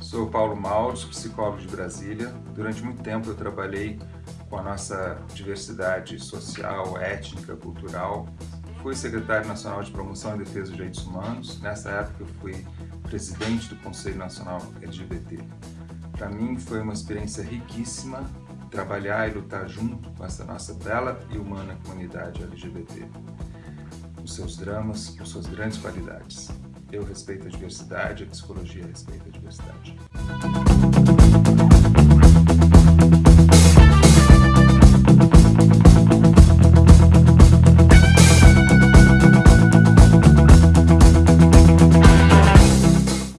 Sou Paulo Mauro, psicólogo de Brasília. Durante muito tempo eu trabalhei com a nossa diversidade social, étnica, cultural. Fui secretário nacional de promoção e defesa dos direitos humanos. Nessa época eu fui presidente do Conselho Nacional LGBT. Para mim foi uma experiência riquíssima trabalhar e lutar junto com essa nossa bela e humana comunidade LGBT. Os seus dramas, por suas grandes qualidades. Eu respeito a diversidade, a psicologia respeita a diversidade.